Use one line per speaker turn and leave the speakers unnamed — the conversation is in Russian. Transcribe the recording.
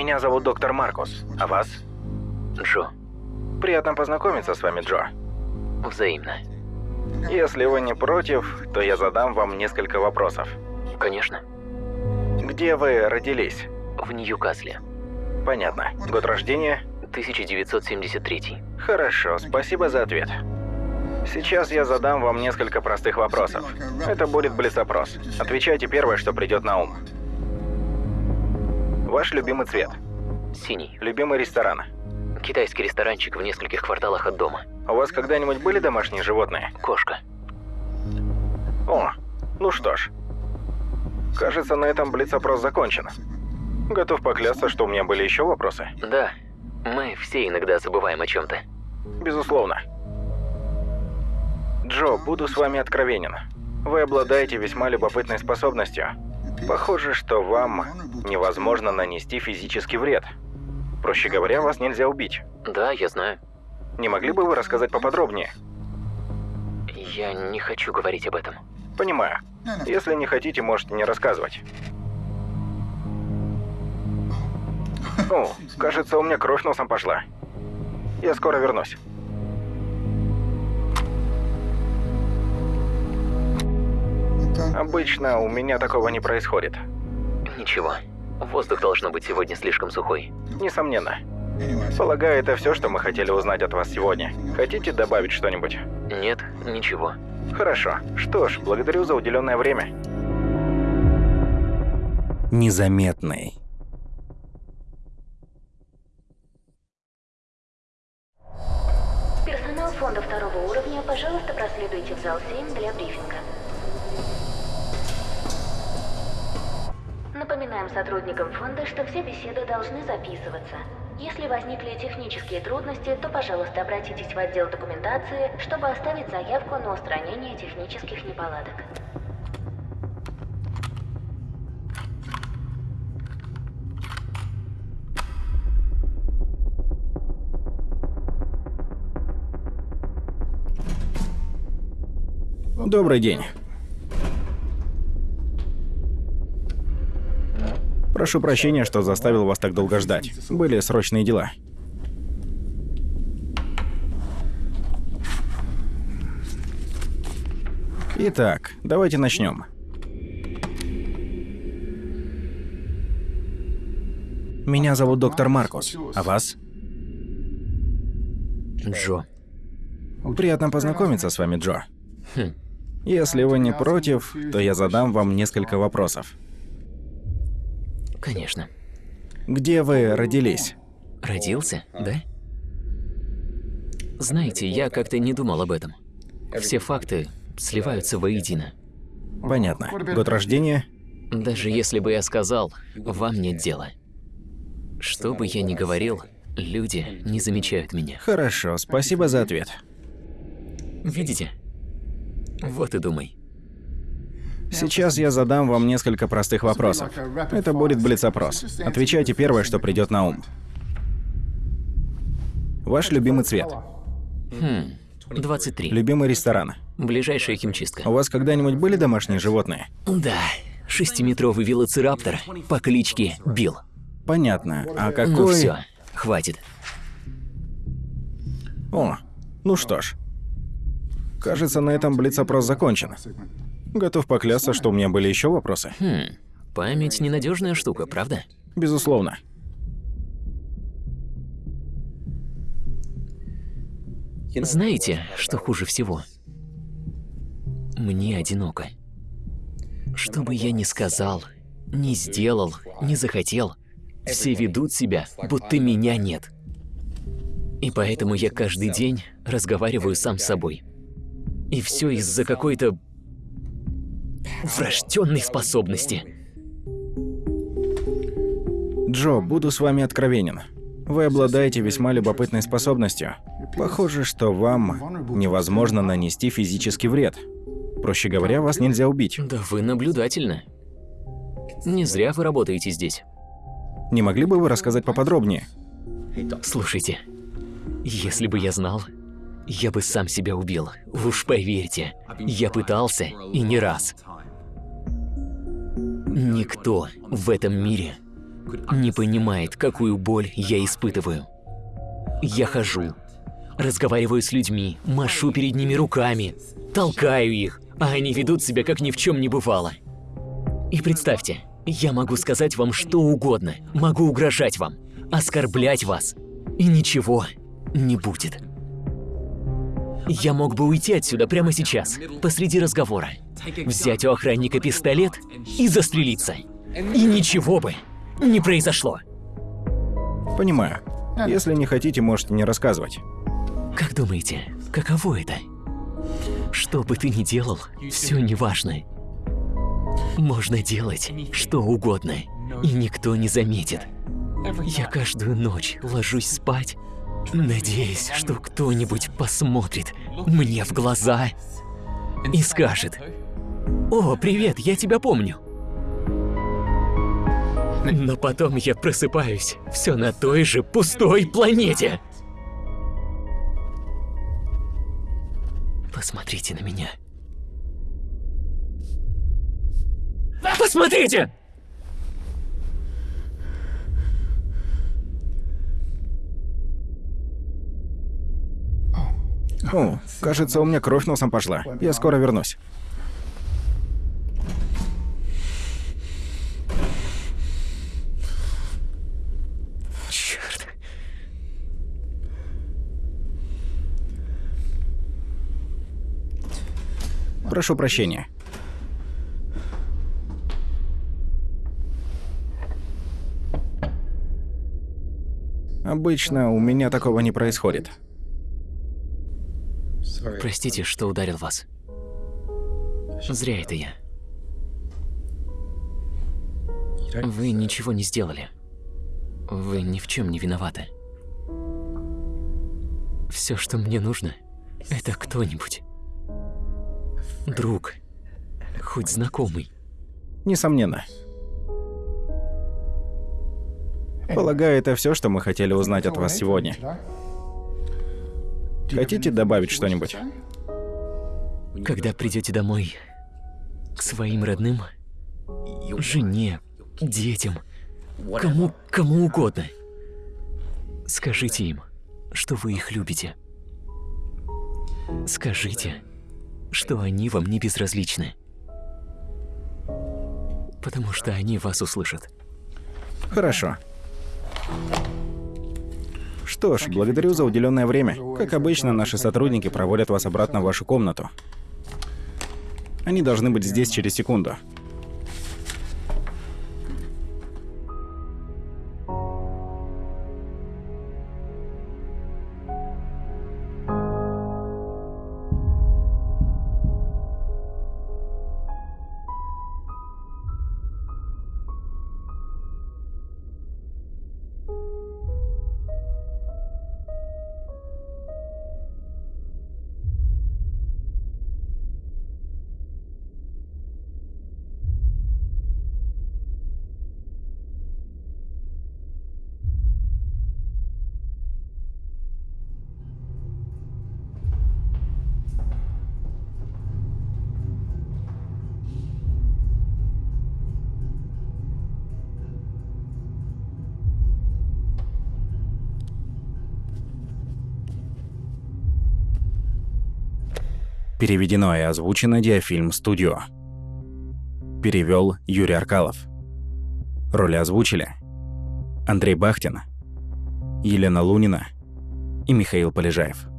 Меня зовут доктор Маркус. А вас?
Джо.
Приятно познакомиться с вами, Джо.
Взаимно.
Если вы не против, то я задам вам несколько вопросов.
Конечно.
Где вы родились?
В Ньюкасле.
Понятно. Год рождения?
1973.
Хорошо, спасибо за ответ. Сейчас я задам вам несколько простых вопросов. Это будет блиц-опрос. Отвечайте первое, что придет на ум. Ваш любимый цвет?
Синий.
Любимый ресторан?
Китайский ресторанчик в нескольких кварталах от дома.
У вас когда-нибудь были домашние животные?
Кошка.
О, ну что ж. Кажется, на этом блиц-опрос закончен. Готов поклясться, что у меня были еще вопросы.
Да, мы все иногда забываем о чем-то.
Безусловно. Джо, буду с вами откровенен. Вы обладаете весьма любопытной способностью. Похоже, что вам невозможно нанести физический вред. Проще говоря, вас нельзя убить.
Да, я знаю.
Не могли бы вы рассказать поподробнее?
Я не хочу говорить об этом.
Понимаю. Если не хотите, можете не рассказывать. О, кажется, у меня кровь носом пошла. Я скоро вернусь. Обычно у меня такого не происходит.
Ничего. Воздух должно быть сегодня слишком сухой.
Несомненно. Полагаю, это все, что мы хотели узнать от вас сегодня. Хотите добавить что-нибудь?
Нет, ничего.
Хорошо. Что ж, благодарю за уделенное время.
Незаметный.
Персонал фонда второго уровня, пожалуйста, проследуйте в зал 7 для брифинга. Напоминаем сотрудникам фонда, что все беседы должны записываться. Если возникли технические трудности, то, пожалуйста, обратитесь в отдел документации, чтобы оставить заявку на устранение технических неполадок.
Добрый день. Прошу прощения, что заставил вас так долго ждать. Были срочные дела. Итак, давайте начнем. Меня зовут доктор Маркус. А вас?
Джо.
Приятно познакомиться с вами, Джо.
Хм.
Если вы не против, то я задам вам несколько вопросов.
Конечно.
Где вы родились?
Родился, да? Знаете, я как-то не думал об этом. Все факты сливаются воедино.
Понятно. Год рождения?
Даже если бы я сказал, вам нет дела. Что бы я ни говорил, люди не замечают меня.
Хорошо, спасибо за ответ.
Видите? Вот и думай.
Сейчас я задам вам несколько простых вопросов. Это будет блиц-опрос. Отвечайте первое, что придет на ум. Ваш любимый цвет?
Хм, 23.
Любимый ресторан?
Ближайшая химчистка.
У вас когда-нибудь были домашние животные?
Да, шестиметровый велоцираптор по кличке Билл.
Понятно. А какой...
Ну все, хватит.
О, ну что ж. Кажется, на этом блиц-опрос закончен. Готов поклясться, что у меня были еще вопросы.
Хм, память ненадежная штука, правда?
Безусловно.
Знаете, что хуже всего? Мне одиноко. Что бы я ни сказал, ни сделал, ни захотел, все ведут себя, будто меня нет. И поэтому я каждый день разговариваю сам с собой. И все из-за какой-то врожденной способности.
Джо, буду с вами откровенен. Вы обладаете весьма любопытной способностью. Похоже, что вам невозможно нанести физический вред. Проще говоря, вас нельзя убить.
Да вы наблюдательны. Не зря вы работаете здесь.
Не могли бы вы рассказать поподробнее?
Слушайте, если бы я знал, я бы сам себя убил. Уж поверьте, я пытался и не раз. Никто в этом мире не понимает, какую боль я испытываю. Я хожу, разговариваю с людьми, машу перед ними руками, толкаю их, а они ведут себя, как ни в чем не бывало. И представьте, я могу сказать вам что угодно, могу угрожать вам, оскорблять вас, и ничего не будет. Я мог бы уйти отсюда прямо сейчас, посреди разговора, взять у охранника пистолет и застрелиться. И ничего бы не произошло.
Понимаю. Если не хотите, можете не рассказывать.
Как думаете, каково это? Что бы ты ни делал, все неважно. Можно делать что угодно, и никто не заметит. Я каждую ночь ложусь спать, надеясь, что кто-нибудь посмотрит мне в глаза и скажет «О, привет, я тебя помню». Но потом я просыпаюсь все на той же пустой планете. Посмотрите на меня. Посмотрите!
О, кажется, у меня кровь носом пошла. Я скоро вернусь.
Черт.
Прошу прощения. Обычно у меня такого не происходит.
Простите, что ударил вас. Зря это я. Вы ничего не сделали. Вы ни в чем не виноваты. Все, что мне нужно, это кто-нибудь. Друг. Хоть знакомый.
Несомненно. Полагаю, это все, что мы хотели узнать от вас сегодня. Хотите добавить что-нибудь?
Когда придете домой к своим родным, жене, детям, кому, кому угодно, скажите им, что вы их любите. Скажите, что они вам не безразличны. Потому что они вас услышат.
Хорошо. Что ж, благодарю за уделенное время. Как обычно, наши сотрудники проводят вас обратно в вашу комнату. Они должны быть здесь через секунду. Переведено и озвучено Диафильм Студио. Перевел Юрий Аркалов. Роли озвучили Андрей Бахтин, Елена Лунина и Михаил Полежаев.